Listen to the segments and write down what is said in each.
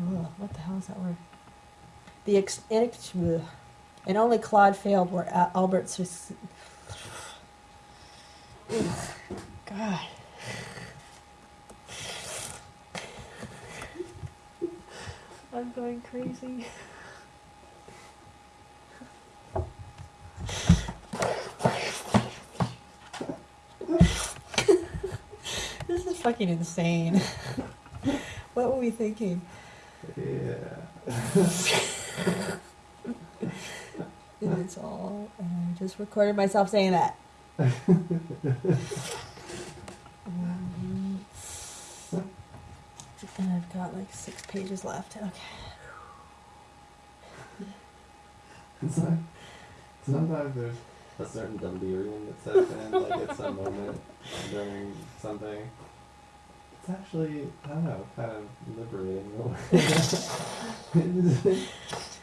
ugh, what the hell is that word? The ex, and only Claude failed where Al- Albert sus- God. I'm going crazy. this is fucking insane. what were we thinking? Yeah. And it's all. And I just recorded myself saying that. Um, and I've got like six pages left. Okay. It's like sometimes there's a certain delirium that sets in, like at some moment during something. It's actually, I don't know, kind of liberating in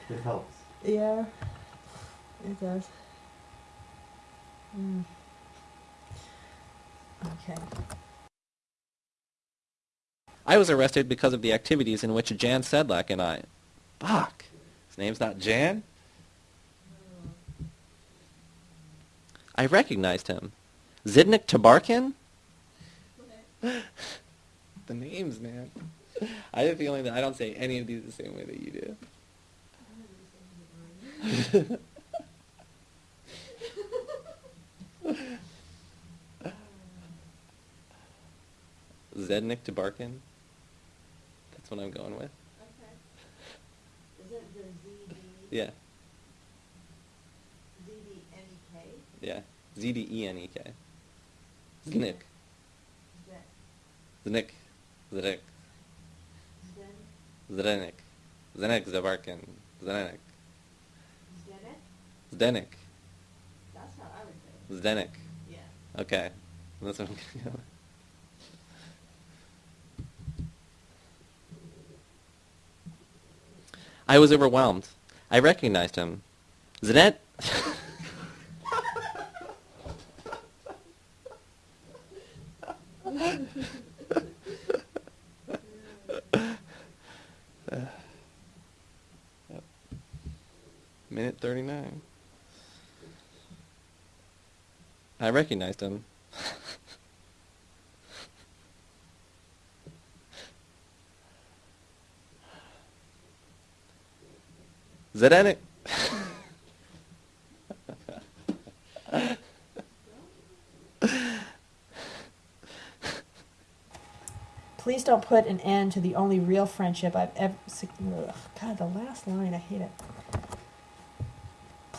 it helps. Yeah, it does. Mm. Okay. I was arrested because of the activities in which Jan Sedlak and I... Fuck. His name's not Jan? I recognized him. Zidnik Tabarkin? the names, man. I have a feeling that I don't say any of these the same way that you do. Zednik Tabarkin? That's what I'm going with. Okay. Is it the ZD? Yeah, ZDNEK? yeah. Z D E N E K. Znik. Znik. Znik. Zdenek. Zdenek Zabarkin. Zdenek. Zdenek. That's how I would say Zdenek. Yeah. Okay. That's what I'm gonna go. I was overwhelmed. I recognized him. Zanet. Yep. Minute 39. I recognized him. Zdenek. Please don't put an end to the only real friendship I've ever. God, the last line, I hate it.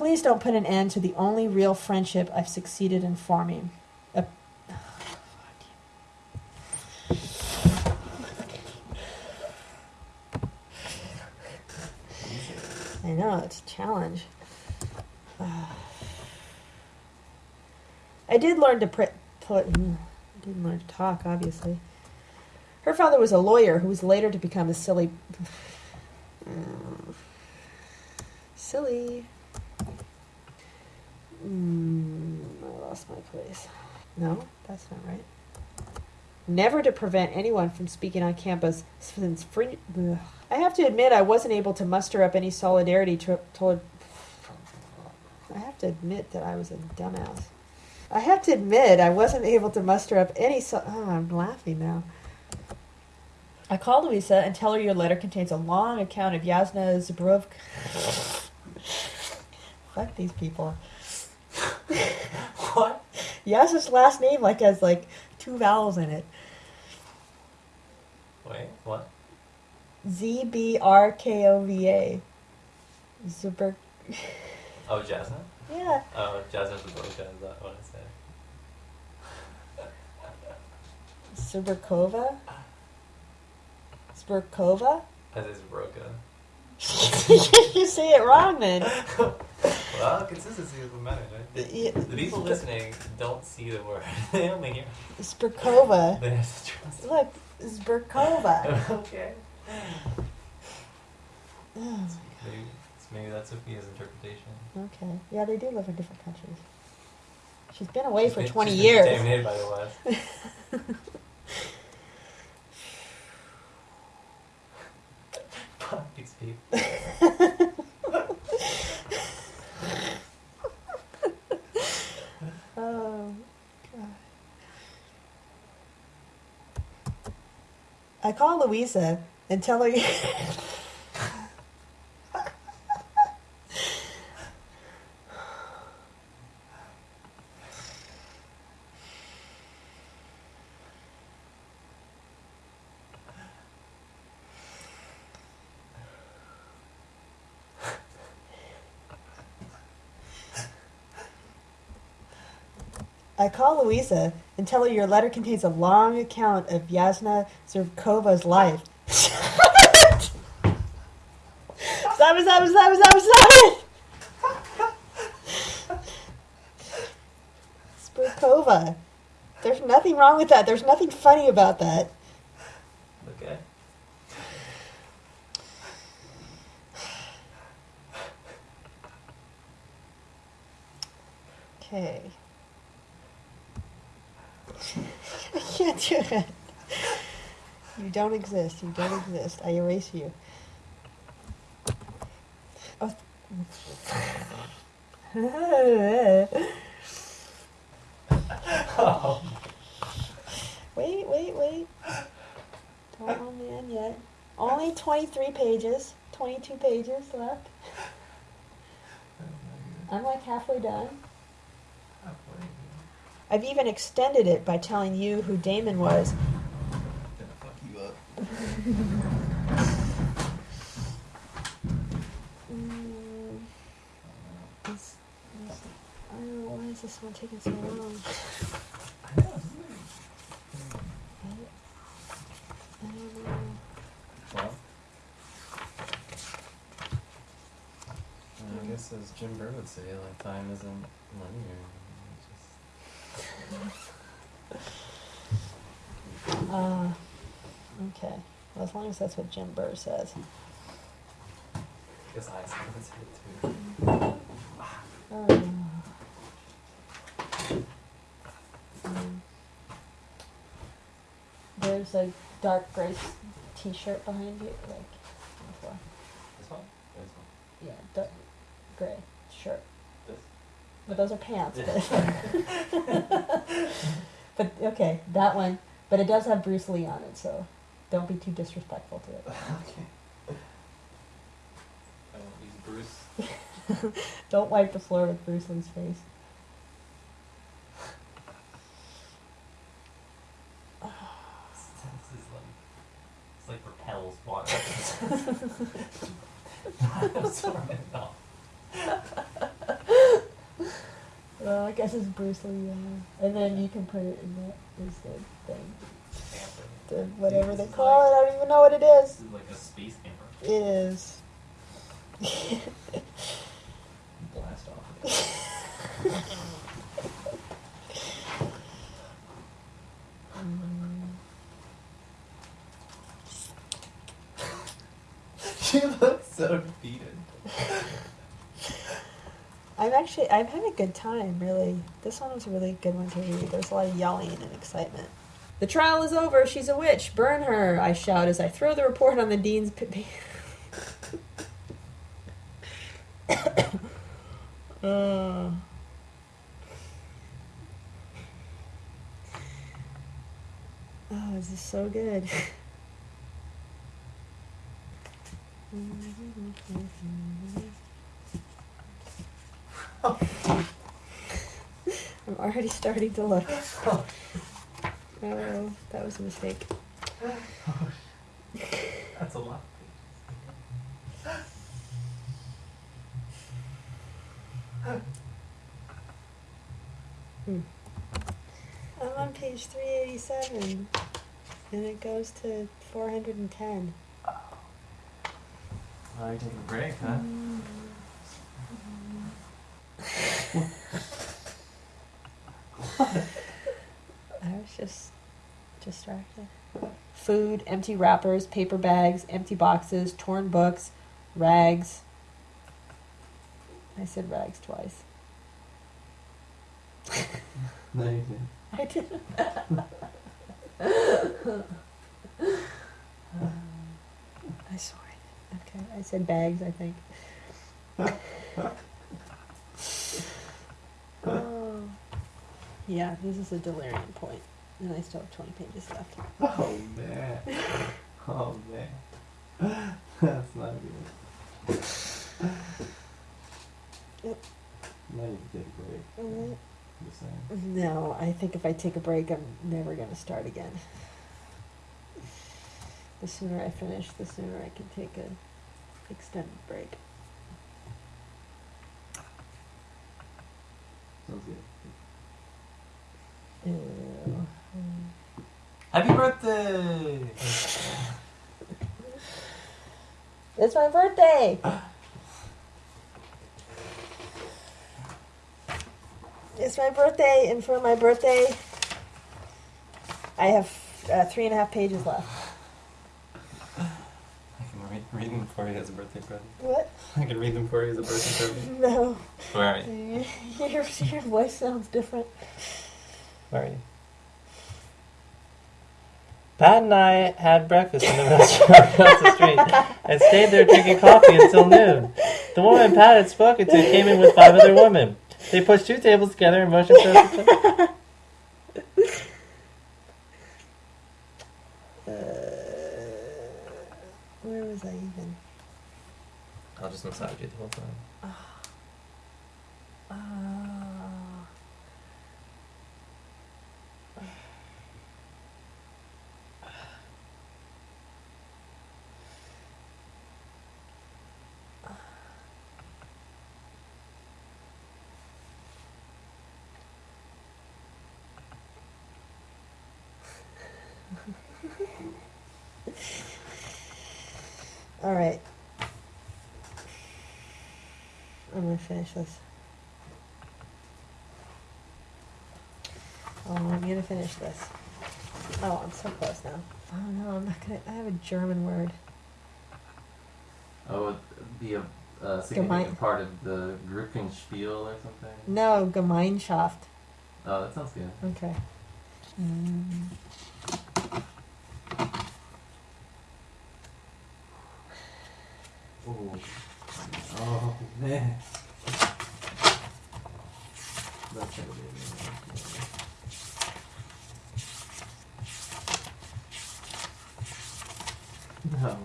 Please don't put an end to the only real friendship I've succeeded in forming. A- I know, it's a challenge. I did learn to pr- put. mm, Didn't learn to talk, obviously. Her father was a lawyer who was later to become a silly. silly. Mm, I lost my place. No, that's not right. Never to prevent anyone from speaking on campus since fringe. Ugh. I have to admit, I wasn't able to muster up any solidarity to, toward. I have to admit that I was a dumbass. I have to admit, I wasn't able to muster up any. So- oh, I'm laughing now. I called Louisa and tell her your letter contains a long account of Yasna Zubrov. Fuck these people. What? his last name like has like two vowels in it. Wait, what? Z B R K O V A. Zubr. Oh, Jasmine? Yeah. Oh, Jasmine's the broken, is that what I said? Zburkova. I say Zabroka. you say it wrong then. Well, consistency is what matters, right? The, Yeah. the people listening don't see the word. they only hear. Zburkova. They have to trust. Look, Zburkova. okay. Maybe, maybe that's Sophia's interpretation. Okay. Yeah, they do live in different countries. She's been away She's for been- 20 she's been years. Contaminated by the West. Fuck these people. Oh, God. I call Louisa and tell her. I call Louisa and tell her your letter contains a long account of Yasna Zurkova's life. stop it, stop it, stop it, stop it, stop it! Zurkova. There's nothing wrong with that. There's nothing funny about that. Okay. Okay. I can't do it. You don't exist. You don't exist. I erase you. Oh. Wait, wait, wait. Don't let me in yet. Only 23 pages. 22 pages left. I'm like halfway done. I've even extended it by telling you who Damon was. Gonna fuck you up. Mm, it's- it's- I don't know, why is this one taking so long? I know. I don't know. Well, I guess as Jim Burr would say, like time isn't linear. It's just Uh, okay. Well, as long as that's what Jim Burr says. Guess I sometimes it too. Um, there's a dark gray t-shirt behind you, like, on the floor. This one? This one. Yeah, dark gray shirt. This? But those are pants. But, but okay, that one. But it does have Bruce Lee on it, so don't be too disrespectful to it. okay. I won't use Bruce. Don't wipe the floor with Bruce Lee's face. This is like, it's like repels water. Absorb it all. Well, I guess it's Bruce Lee, uh, and then you can put it in that is the thing, the whatever they call it. I don't even know what it is. This is like a space camper. It is. Blast off. she looks so defeated. I'm actually I'm having a good time. Really, this one was a really good one to read. There's a lot of yelling and excitement. The trial is over. She's a witch. Burn her! I shout as I throw the report on the dean's. P- uh. Oh, this is so good. I'm already starting to look. Oh, that was a mistake. That's a lot. Hmm. I'm on page 387, and it goes to 410. Oh, you're taking a break, huh? I was just distracted. Food, empty wrappers, paper bags, empty boxes, torn books, rags. I said rags twice. No, you didn't. I didn't. I swear. Okay, I said bags, I think. Yeah, this is a delirium point, and I still have 20 pages left. Oh man. Oh man. That's not good. Yep. Now you can take a break. Mhm. No, I think if I take a break, I'm never going to start again. The sooner I finish, the sooner I can take a extended break. Sounds good. Ew. Happy birthday! It's my birthday! it's my birthday, and for my birthday, I have uh, three and a half pages left. I can read, read them for you as a birthday present. What? I can read them for you as a birthday present. No. Where are you? Your, your voice sounds different. Where are you? Pat and I had breakfast in the restaurant across the street and stayed there drinking coffee until noon. The woman Pat had spoken to came in with five other women. They pushed two tables together and motioned for us to sit. Uh, where was I even? I'll just massage you the whole time. Ah. All right. I'm gonna finish this. Oh, I'm gonna finish this. Oh, I'm so close now. Oh no, I'm not gonna. I have a German word. Oh, it'd be a uh, significant part of the Gruppenspiel or something. No, Gemeinschaft. Oh, that sounds good. Okay. Mm. No.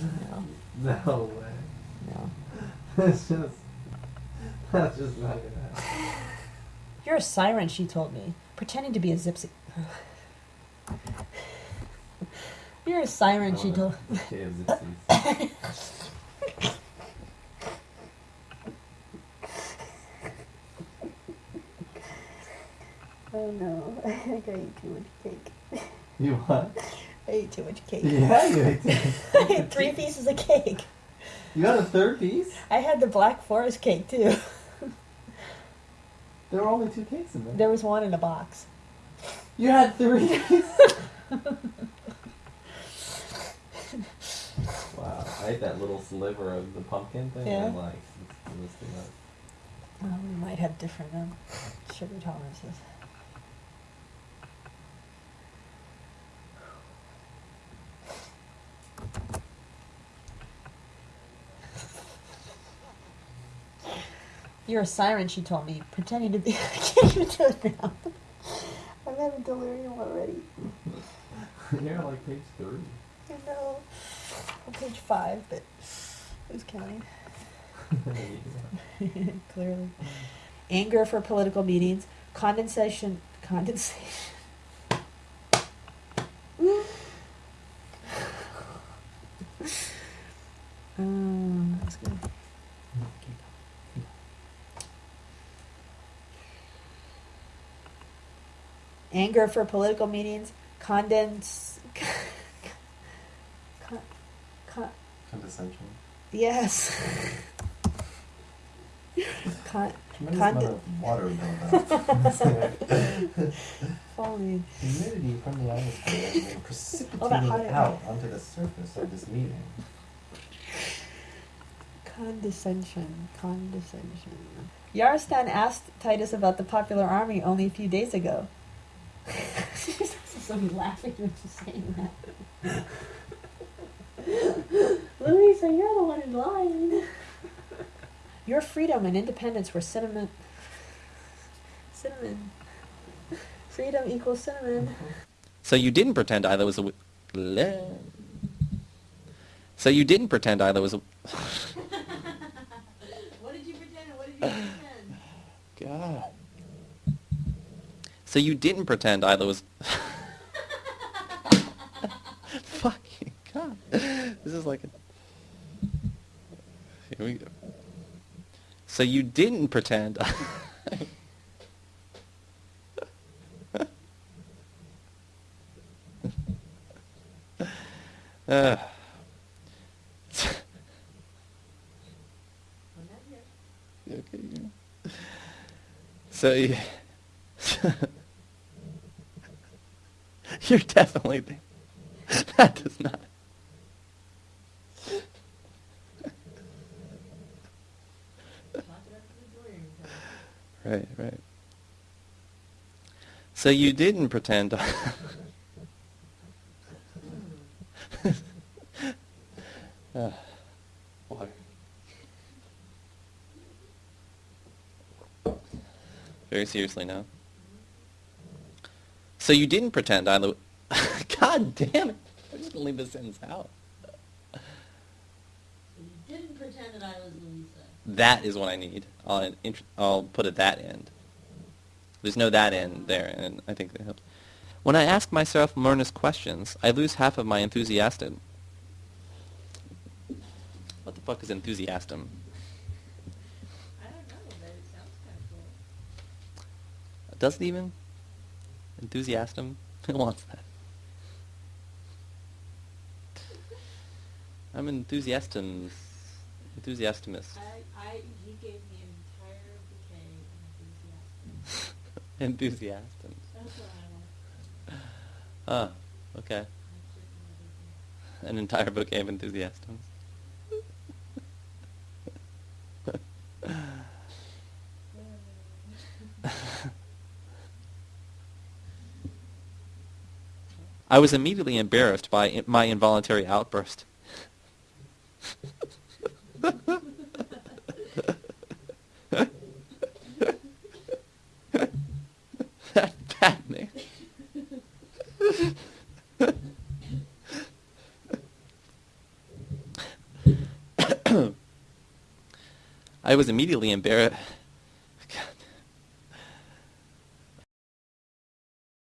No, No way. no. That's just. That's just not gonna happen. You're a siren, she told me, pretending to be a zipsy. You're a siren, she told. Okay, Oh no, I think I ate too much cake. You what? I ate too much cake. Yeah, you ate it. I had three pieces of cake. You got a third piece? I had the Black Forest cake too. There were only two cakes in there. There was one in a box. You had three. That little sliver of the pumpkin thing. Yeah. And like. Well, we might have different um, sugar tolerances. You're a siren, she told me, pretending to be. I can't even do it now. I'm having delirium already. You're on, like page three. Page five, but who's counting? Clearly. Anger for political meetings, condensation, condensation. um, that's good. Anger for political meetings, condense. Con, con, Condescension. yes. con, Tremendous Condi- amount of water buildup. Falling. Humidity from the atmosphere has been that precipitating hot air. out onto the surface of this meeting. Condescension. Condescension. Yarstan asked Titus about the popular army only a few days ago. She's so laughing when she's saying that. Louisa, you're the one in line. Your freedom and independence were cinnamon. Cinnamon. Freedom equals cinnamon. So you didn't pretend Isla was a. so you didn't pretend Isla was a. what did you pretend? What did you pretend? God. So you didn't pretend Isla was. So you didn't pretend. uh. Yeah. So you, you're definitely that does not. Right, right. So you didn't pretend. Water. Very seriously now. So you didn't pretend I God damn it. I'm just gonna leave this sentence out. You didn't pretend that I was Louisa. That is what I need. I'll, I'll put at that end. There's no that end there, and I think that helps. When I ask myself earnest questions, I lose half of my enthusiasm. What the fuck is enthusiasm? I don't know, but it sounds kind of cool. Does it even? Enthusiasm? Who wants that? I'm enthusiastum. Enthusiastimist. I, I, he gave me an entire bouquet of enthusiasm. Enthusiastum. That's what I want. Ah, okay. Certain of An entire bouquet of enthusiasms. I was immediately embarrassed by my involuntary outburst. that bad man. I was immediately embarrassed.